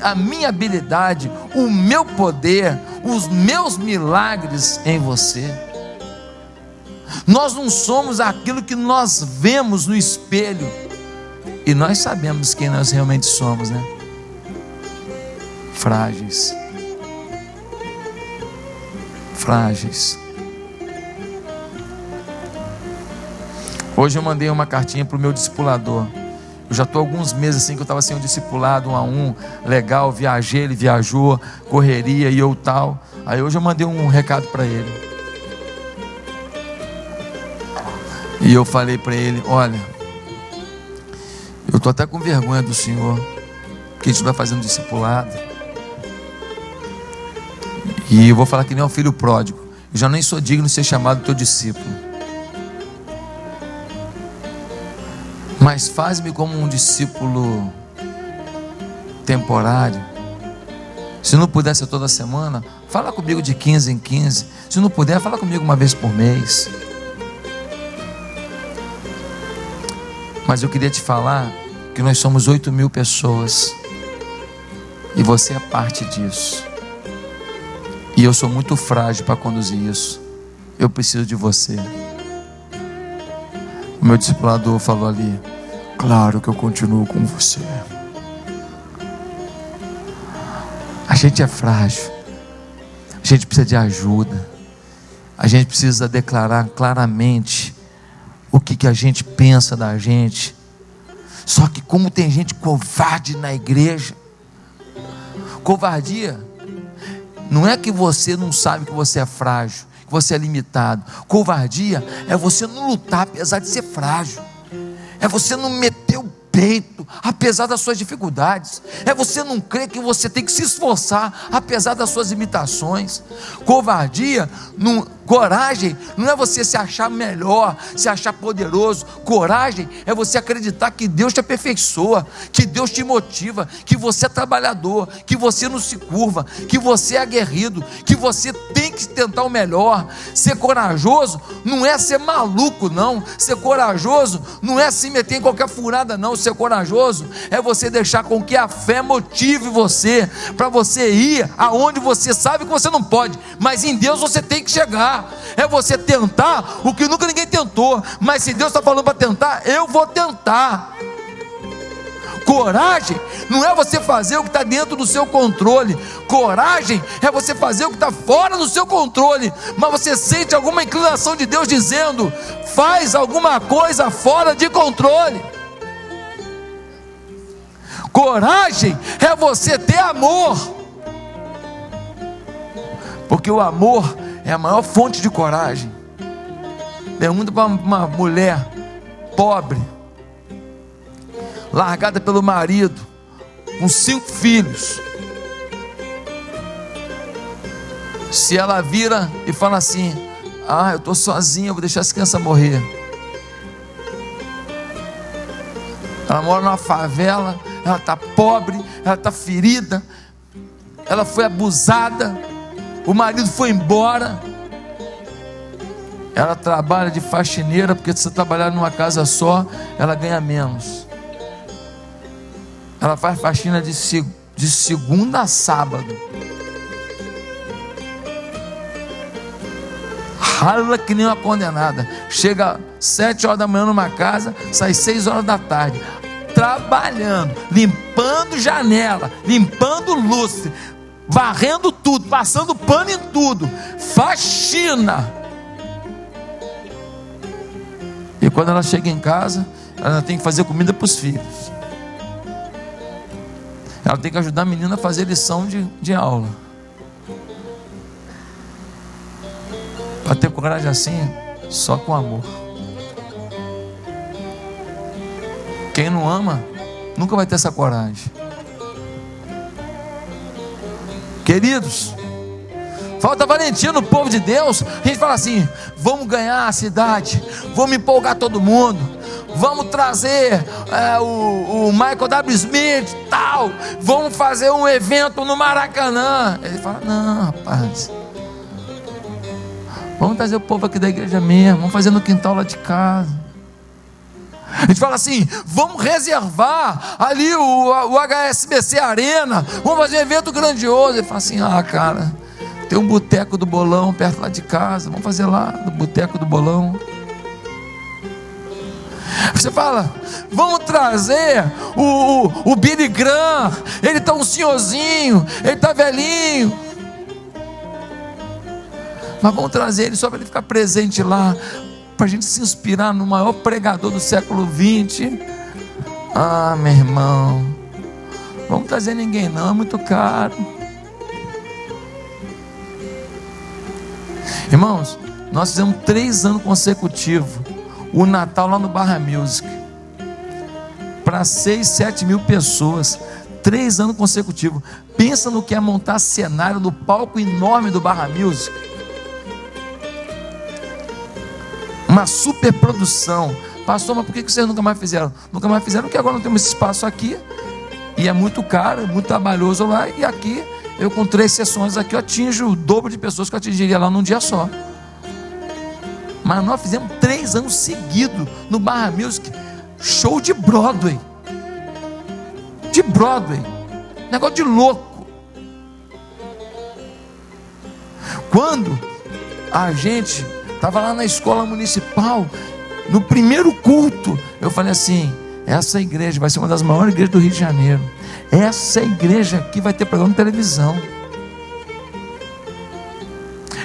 a minha habilidade, o meu poder, os meus milagres em você. Nós não somos aquilo que nós vemos no espelho. E nós sabemos quem nós realmente somos, né? Frágeis frágeis. Hoje eu mandei uma cartinha para o meu discipulador. Eu já estou alguns meses assim que eu estava sem um discipulado um a um, legal, viajei, ele viajou, correria e eu tal. Aí hoje eu mandei um recado para ele. E eu falei para ele: olha, Eu estou até com vergonha do Senhor, que a gente vai fazendo discipulado. E eu vou falar que nem o filho pródigo. Eu já nem sou digno de ser chamado teu discípulo. Mas faz-me como um discípulo temporário. Se não puder ser toda semana, fala comigo de 15 em 15. Se não puder, fala comigo uma vez por mês. Mas eu queria te falar que nós somos 8 mil pessoas. E você é parte disso. E eu sou muito frágil para conduzir isso. Eu preciso de você. O meu discipulador falou ali: Claro que eu continuo com você. A gente é frágil. A gente precisa de ajuda. A gente precisa declarar claramente o que, que a gente pensa da gente. Só que como tem gente covarde na igreja, covardia não é que você não sabe que você é frágil, que você é limitado. Covardia é você não lutar apesar de ser frágil. É você não meter o peito, apesar das suas dificuldades. É você não crer que você tem que se esforçar, apesar das suas limitações. Covardia, não, coragem, não é você se achar melhor, se achar poderoso. Coragem é você acreditar que Deus te aperfeiçoa, que Deus te motiva, que você é trabalhador, que você não se curva, que você é aguerrido, que você tem que tentar o melhor. Ser corajoso não é ser maluco, não. Ser corajoso não é se meter em qualquer furada, não ser corajoso é você deixar com que a fé motive você para você ir aonde você sabe que você não pode, mas em Deus você tem que chegar. É você tentar o que nunca ninguém tentou, mas se Deus está falando para tentar, eu vou tentar. Coragem não é você fazer o que está dentro do seu controle. Coragem é você fazer o que está fora do seu controle. Mas você sente alguma inclinação de Deus dizendo: faz alguma coisa fora de controle. Coragem é você ter amor. Porque o amor é a maior fonte de coragem. Pergunta para uma mulher pobre, largada pelo marido, com cinco filhos. Se ela vira e fala assim: Ah, eu estou sozinha, vou deixar essa criança morrer. Ela mora numa favela, ela está pobre, ela está ferida, ela foi abusada, o marido foi embora. Ela trabalha de faxineira, porque se você trabalhar numa casa só, ela ganha menos. Ela faz faxina de, de segunda a sábado. Rala que nem uma condenada. Chega sete horas da manhã numa casa, sai seis horas da tarde trabalhando, limpando janela, limpando lustre, varrendo tudo, passando pano em tudo, faxina. E quando ela chega em casa, ela tem que fazer comida para os filhos. Ela tem que ajudar a menina a fazer lição de, de aula. Para ter coragem assim, só com amor. Quem não ama, nunca vai ter essa coragem. Queridos, falta valentia no povo de Deus. A gente fala assim: vamos ganhar a cidade, vamos empolgar todo mundo, vamos trazer é, o, o, Michael W. Smith, tal, vamos fazer um evento no Maracanã. Ele fala: não, rapaz. Vamos trazer o povo aqui da igreja mesmo, vamos fazer no quintal lá de casa. A gente fala assim: vamos reservar ali o, o HSBC Arena, vamos fazer um evento grandioso. Ele fala assim: ah, cara, tem um boteco do bolão perto lá de casa, vamos fazer lá no boteco do bolão. Você fala, vamos trazer o, o, o Billy Graham, ele está um senhorzinho, ele está velhinho. Mas vamos trazer ele só para ele ficar presente lá para a gente se inspirar no maior pregador do século 20. Ah, meu irmão, vamos trazer ninguém não, é muito caro. Irmãos, nós fizemos três anos consecutivos o Natal lá no Barra Music para 6, 7 mil pessoas. Três anos consecutivos. Pensa no que é montar cenário no palco enorme do Barra Music. Uma super produção. Pastor, mas por que vocês nunca mais fizeram? Nunca mais fizeram porque agora não temos espaço aqui. E é muito caro, muito trabalhoso lá. E aqui, eu com três sessões aqui, eu atinjo o dobro de pessoas que eu atingiria lá num dia só. Mas nós fizemos três anos seguidos no Barra Music, show de Broadway. De Broadway. Negócio de louco. Quando a gente estava lá na escola municipal, no primeiro culto, eu falei assim: essa igreja vai ser uma das maiores igrejas do Rio de Janeiro. Essa igreja aqui vai ter programa de televisão.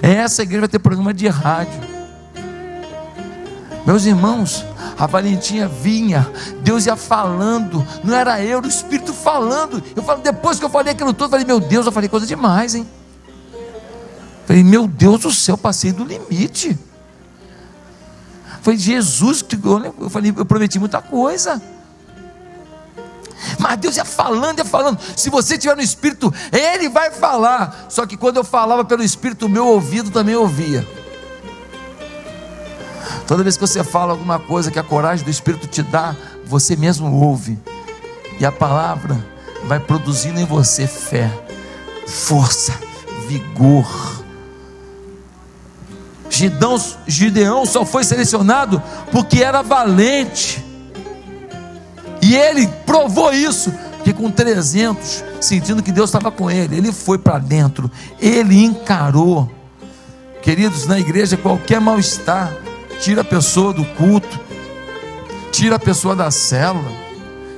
Essa igreja vai ter programa de rádio. Meus irmãos, a Valentinha vinha, Deus ia falando, não era eu, era o Espírito falando. Eu falo, depois que eu falei aquilo todo, eu falei, meu Deus, eu falei coisa demais, hein? falei, meu Deus do céu, passei do limite. Foi Jesus que eu falei, eu prometi muita coisa. Mas Deus ia falando, ia falando. Se você estiver no Espírito, Ele vai falar. Só que quando eu falava pelo Espírito, meu ouvido também ouvia. Toda vez que você fala alguma coisa que a coragem do Espírito te dá, você mesmo ouve. E a palavra vai produzindo em você fé, força, vigor. Gideão, Gideão só foi selecionado porque era valente. E ele provou isso, que com 300, sentindo que Deus estava com ele, ele foi para dentro, ele encarou. Queridos, na igreja qualquer mal-estar, tira a pessoa do culto, tira a pessoa da célula,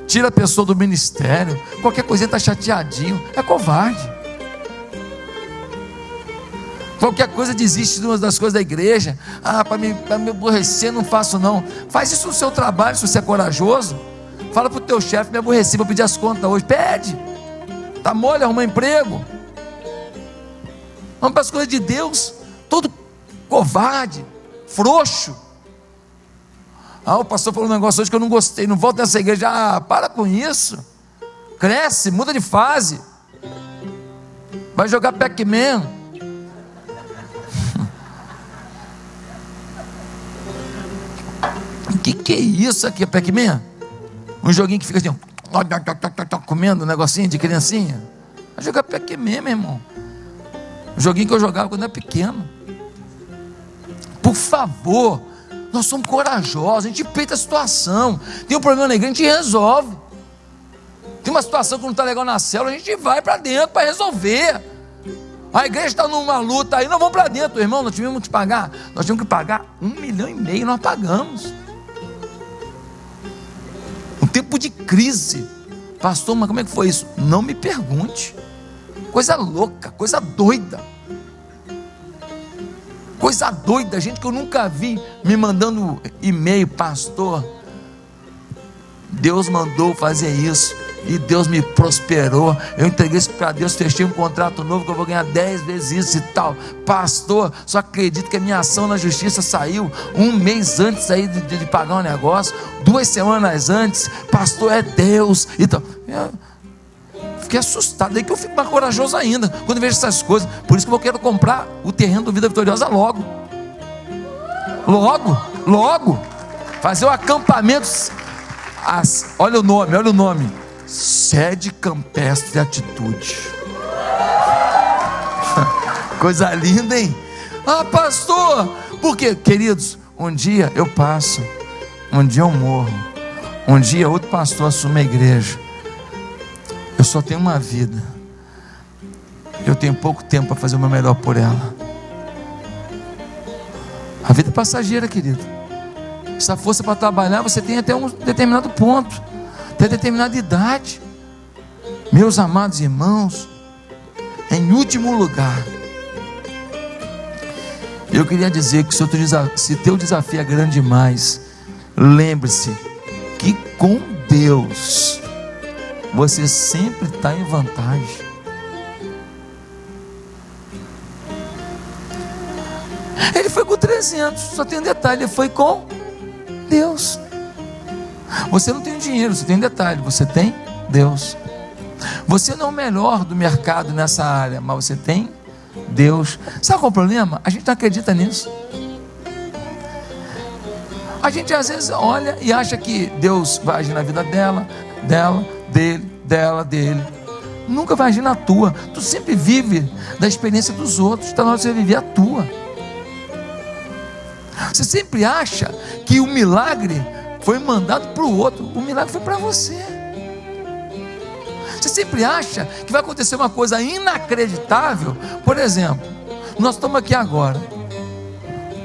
tira a pessoa do ministério, qualquer coisinha está chateadinho, é covarde. Qualquer coisa desiste das coisas da igreja. Ah, para me, me aborrecer, não faço não. Faz isso no seu trabalho, se você é corajoso. Fala para o teu chefe, me aborreci, vou pedir as contas hoje. Pede. Está mole, arruma emprego. Vamos para as coisas de Deus. Todo covarde frouxo. Ah, o pastor falou um negócio hoje que eu não gostei, não volto nessa igreja. Ah, para com isso. Cresce, muda de fase. Vai jogar Pac-Man. Que, que é isso aqui, Pac-Man? Um joguinho que fica assim, comendo um negocinho de criancinha. Vai jogar Pac-Man, meu irmão. Um joguinho que eu jogava quando era pequeno. Por favor, nós somos corajosos, a gente peita a situação. Tem um problema na igreja, a gente resolve. Tem uma situação que não está legal na célula, a gente vai para dentro para resolver. A igreja está numa luta aí, nós vamos para dentro, irmão. Nós tivemos que pagar, nós tivemos que pagar um milhão e meio, nós pagamos. Tempo de crise, pastor, mas como é que foi isso? Não me pergunte. Coisa louca, coisa doida. Coisa doida, gente que eu nunca vi me mandando e-mail, pastor. Deus mandou fazer isso e Deus me prosperou. Eu entreguei isso para Deus, fechei um contrato novo que eu vou ganhar dez vezes isso e tal. Pastor, só acredito que a minha ação na justiça saiu um mês antes aí de, de pagar um negócio, duas semanas antes. Pastor, é Deus. Então, eu, fiquei assustado. Daí que eu fico mais corajoso ainda quando vejo essas coisas. Por isso que eu quero comprar o terreno do Vida Vitoriosa logo. Logo, logo. Fazer o acampamento. As, olha o nome, olha o nome. Sede Campestre Atitude. Coisa linda, hein? Ah, pastor, porque, queridos, um dia eu passo, um dia eu morro, um dia outro pastor assume a igreja. Eu só tenho uma vida. Eu tenho pouco tempo para fazer o meu melhor por ela. A vida é passageira, querido. Essa força para trabalhar, você tem até um determinado ponto, até determinada idade. Meus amados irmãos, em último lugar, eu queria dizer que se teu desafio é grande demais, lembre-se que com Deus você sempre está em vantagem. Ele foi com 300, só tem um detalhe: ele foi com Deus. Você não tem dinheiro, você tem detalhe, você tem Deus. Você não é o melhor do mercado nessa área, mas você tem Deus. Sabe qual é o problema? A gente não acredita nisso. A gente às vezes olha e acha que Deus vai agir na vida dela, dela, dele, dela, dele. Nunca vai agir na tua. Tu sempre vive da experiência dos outros. Está na hora de você viver a tua. Você sempre acha que o milagre foi mandado para o outro. O milagre foi para você. Você sempre acha que vai acontecer uma coisa inacreditável. Por exemplo, nós estamos aqui agora.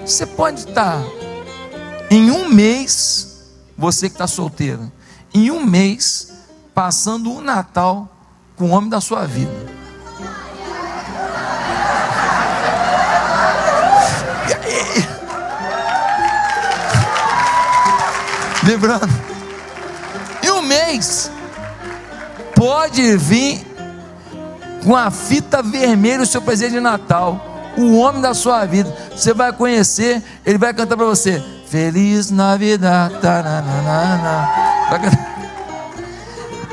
Você pode estar em um mês, você que está solteiro, em um mês, passando o um Natal com o homem da sua vida. Lembrando, em um mês, pode vir com a fita vermelha o seu presente de Natal. O homem da sua vida, você vai conhecer, ele vai cantar para você: Feliz Navidad.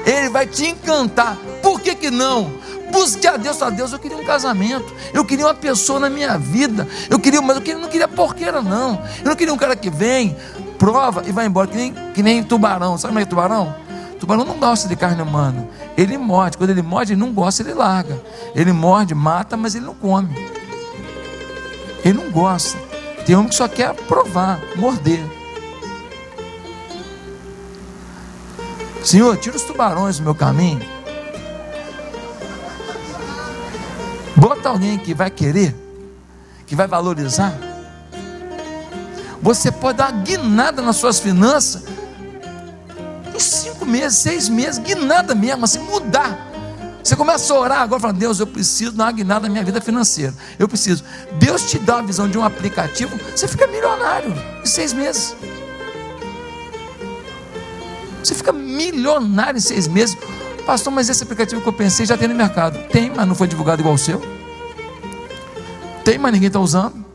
Ele vai te encantar. Por que, que não? Busque a Deus, a Deus, eu queria um casamento, eu queria uma pessoa na minha vida, eu queria, mas eu queria, não queria porqueira, não. Eu não queria um cara que vem, prova e vai embora, que nem, que nem tubarão. Sabe como é, tubarão? Tubarão não gosta de carne humana. Ele morde. Quando ele morde, ele não gosta, ele larga. Ele morde, mata, mas ele não come. Ele não gosta. Tem homem que só quer provar, morder. Senhor, tira os tubarões do meu caminho. Bota alguém que vai querer, que vai valorizar. Você pode dar uma guinada nas suas finanças em cinco meses, seis meses, guinada mesmo, assim, mudar. Você começa a orar agora, falando, Deus, eu preciso dar uma guinada na minha vida financeira. Eu preciso. Deus te dá a visão de um aplicativo, você fica milionário em seis meses. Você fica milionário em seis meses. Pastor, mas esse aplicativo que eu pensei já tem no mercado. Tem, mas não foi divulgado igual o seu. Tem, mas ninguém está usando.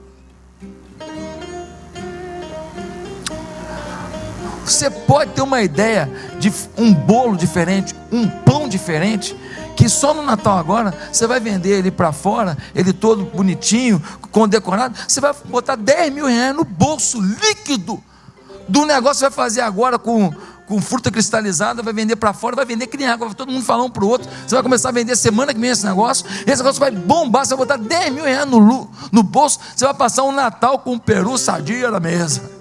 Você pode ter uma ideia de um bolo diferente, um pão diferente, que só no Natal agora você vai vender ele para fora, ele todo bonitinho, condecorado. Você vai botar 10 mil reais no bolso líquido do negócio que vai fazer agora com, com fruta cristalizada, vai vender para fora, vai vender que nem água, vai todo mundo falar um para o outro. Você vai começar a vender semana que vem esse negócio. Esse negócio vai bombar, você vai botar 10 mil reais no, no bolso, você vai passar um Natal com um peru sadia na mesa.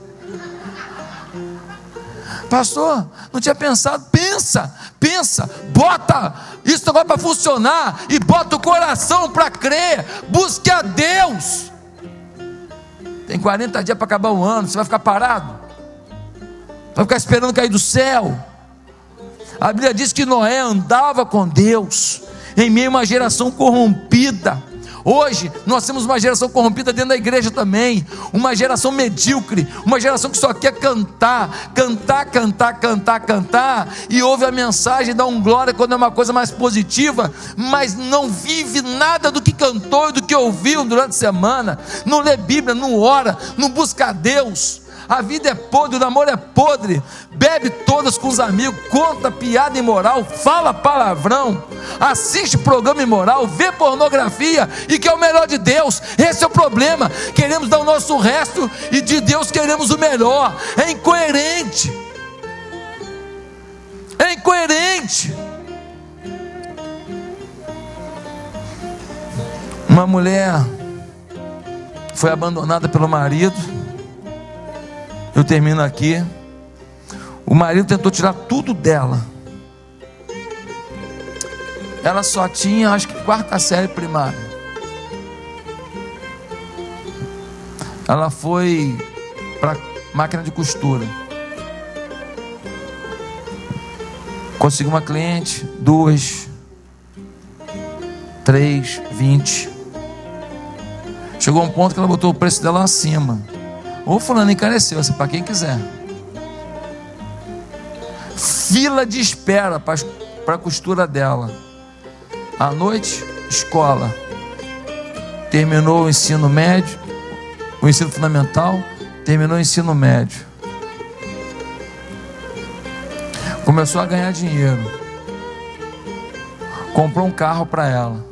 Pastor, não tinha pensado. Pensa, pensa, bota isso vai para funcionar e bota o coração para crer. Busque a Deus. Tem 40 dias para acabar o ano, você vai ficar parado? Vai ficar esperando cair do céu? A Bíblia diz que Noé andava com Deus em meio a uma geração corrompida Hoje nós temos uma geração corrompida dentro da igreja também, uma geração medíocre, uma geração que só quer cantar, cantar, cantar, cantar, cantar, e ouve a mensagem, dá um glória quando é uma coisa mais positiva, mas não vive nada do que cantou e do que ouviu durante a semana, não lê Bíblia, não ora, não busca a Deus a vida é podre, o namoro é podre, bebe todas com os amigos, conta piada imoral, fala palavrão, assiste programa imoral, vê pornografia e que é o melhor de Deus. Esse é o problema. Queremos dar o nosso resto e de Deus queremos o melhor. É incoerente. É incoerente. Uma mulher foi abandonada pelo marido eu termino aqui. O marido tentou tirar tudo dela. Ela só tinha, acho que, quarta série primária. Ela foi para máquina de costura. Conseguiu uma cliente, duas, três, vinte. Chegou um ponto que ela botou o preço dela acima. Ou fulano encareceu, assim, para quem quiser. Fila de espera para a costura dela. À noite, escola. Terminou o ensino médio, o ensino fundamental, terminou o ensino médio. Começou a ganhar dinheiro. Comprou um carro para ela.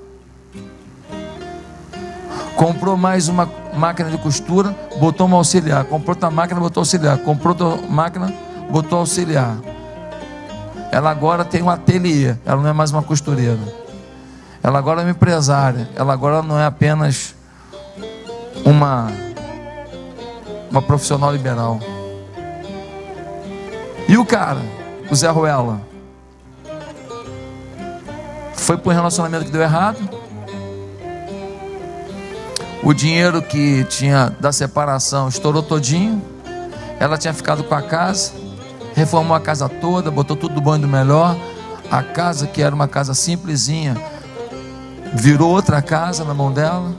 Comprou mais uma máquina de costura, botou uma auxiliar. Comprou outra máquina, botou auxiliar. Comprou outra máquina, botou auxiliar. Ela agora tem um ateliê, ela não é mais uma costureira. Ela agora é uma empresária. Ela agora não é apenas uma uma profissional liberal. E o cara, o Zé Ruela, foi para um relacionamento que deu errado. O dinheiro que tinha da separação estourou todinho. Ela tinha ficado com a casa, reformou a casa toda, botou tudo do bom e do melhor. A casa, que era uma casa simplesinha, virou outra casa na mão dela.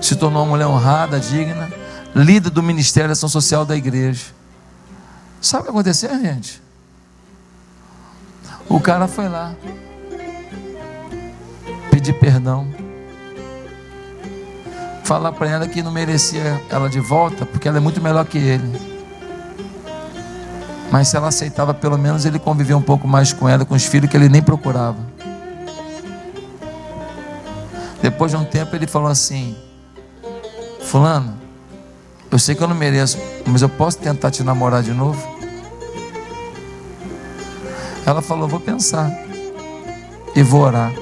Se tornou uma mulher honrada, digna, líder do Ministério da Ação Social da igreja. Sabe o que aconteceu, gente? O cara foi lá pedir perdão, falar para ela que não merecia ela de volta, porque ela é muito melhor que ele. Mas se ela aceitava, pelo menos ele convivia um pouco mais com ela, com os filhos que ele nem procurava. Depois de um tempo, ele falou assim: Fulano, eu sei que eu não mereço, mas eu posso tentar te namorar de novo? Ela falou: Vou pensar e vou orar.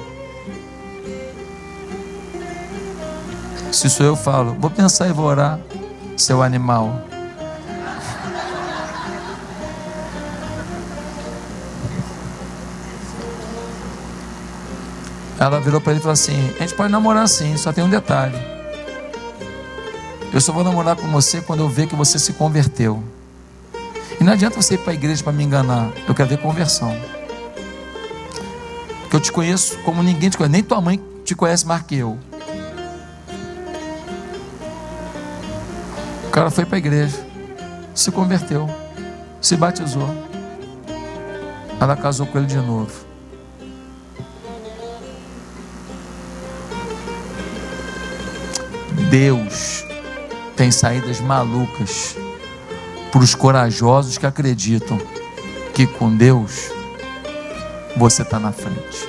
Se sou eu, falo: Vou pensar e vou orar, seu animal. Ela virou para ele e falou assim: A gente pode namorar sim, só tem um detalhe. Eu só vou namorar com você quando eu ver que você se converteu. E não adianta você ir para a igreja para me enganar. Eu quero ver conversão. Porque eu te conheço como ninguém te conhece. Nem tua mãe te conhece mais que eu. Cara foi para a igreja. Se converteu. Se batizou. Ela casou com ele de novo. Deus tem saídas malucas para os corajosos que acreditam que com Deus você está na frente.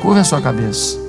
Curva a sua cabeça.